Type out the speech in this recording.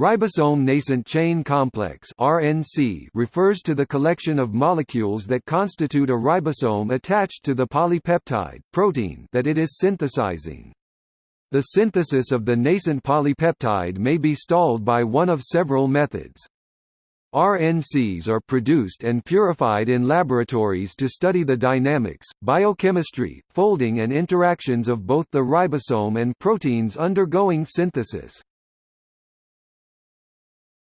Ribosome nascent chain complex (RNC) refers to the collection of molecules that constitute a ribosome attached to the polypeptide protein that it is synthesizing. The synthesis of the nascent polypeptide may be stalled by one of several methods. RNCs are produced and purified in laboratories to study the dynamics, biochemistry, folding and interactions of both the ribosome and proteins undergoing synthesis.